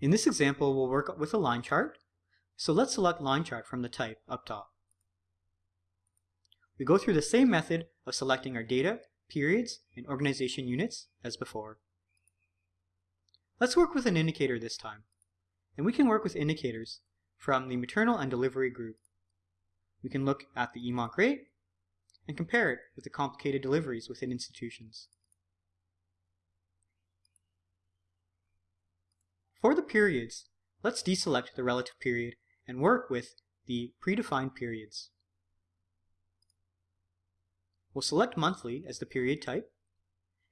In this example, we'll work with a line chart. So let's select line chart from the type up top. We go through the same method of selecting our data, periods, and organization units as before. Let's work with an indicator this time. And we can work with indicators from the maternal and delivery group. We can look at the EMONC rate and compare it with the complicated deliveries within institutions. For the periods, let's deselect the relative period and work with the predefined periods. We'll select monthly as the period type,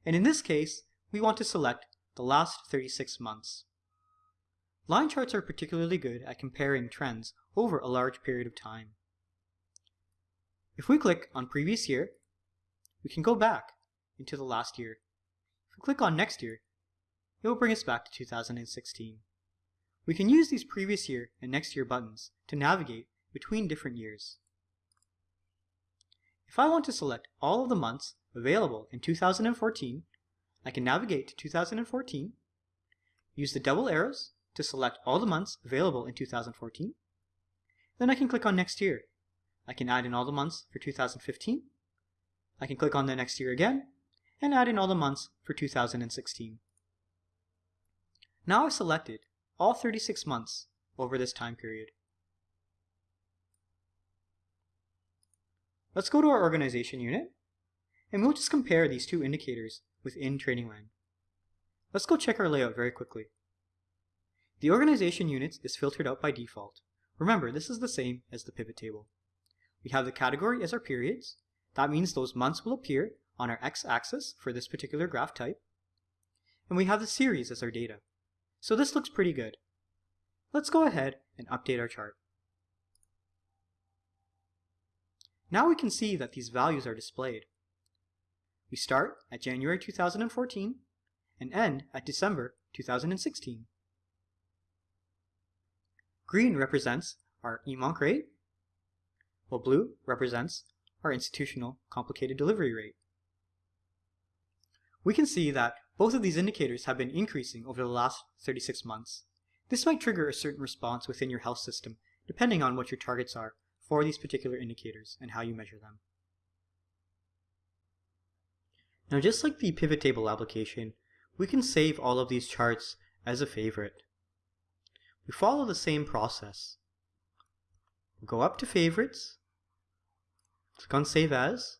and in this case, we want to select the last 36 months. Line charts are particularly good at comparing trends over a large period of time. If we click on previous year, we can go back into the last year. If we click on next year, it will bring us back to 2016. We can use these previous year and next year buttons to navigate between different years. If I want to select all of the months available in 2014, I can navigate to 2014, use the double arrows to select all the months available in 2014, then I can click on next year. I can add in all the months for 2015, I can click on the next year again, and add in all the months for 2016. Now I've selected all 36 months over this time period. Let's go to our organization unit, and we'll just compare these two indicators within Trainingland. Let's go check our layout very quickly. The organization units is filtered out by default. Remember, this is the same as the pivot table. We have the category as our periods. That means those months will appear on our x-axis for this particular graph type. And we have the series as our data. So this looks pretty good. Let's go ahead and update our chart. Now we can see that these values are displayed. We start at January 2014 and end at December 2016. Green represents our EMONC rate, while blue represents our institutional complicated delivery rate. We can see that both of these indicators have been increasing over the last 36 months. This might trigger a certain response within your health system, depending on what your targets are for these particular indicators and how you measure them. Now just like the pivot table application, we can save all of these charts as a favorite. We follow the same process. We'll go up to favorites, click on save as.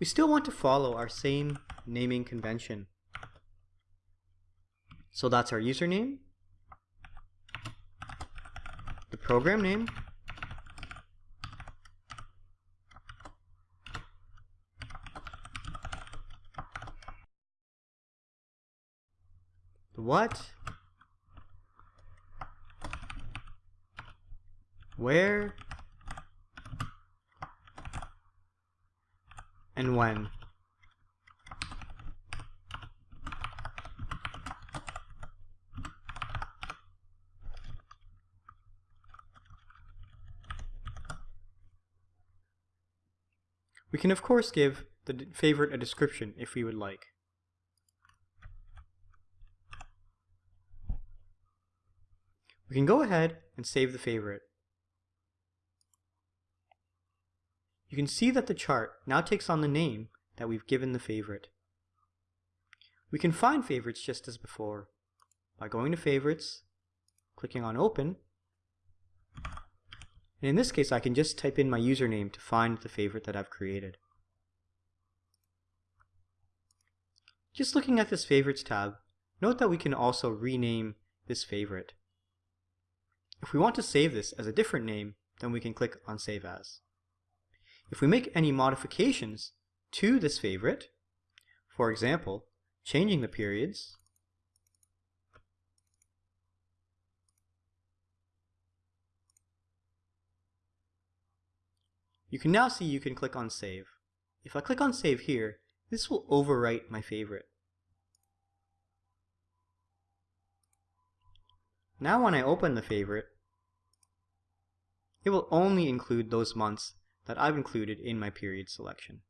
We still want to follow our same naming convention. So that's our username, the program name, the what, where, and when. We can of course give the favorite a description if we would like. We can go ahead and save the favorite. You can see that the chart now takes on the name that we've given the favorite. We can find favorites just as before by going to favorites, clicking on open, and in this case, I can just type in my username to find the favorite that I've created. Just looking at this favorites tab, note that we can also rename this favorite. If we want to save this as a different name, then we can click on Save As. If we make any modifications to this favorite, for example, changing the periods, You can now see you can click on save. If I click on save here, this will overwrite my favorite. Now when I open the favorite, it will only include those months that I've included in my period selection.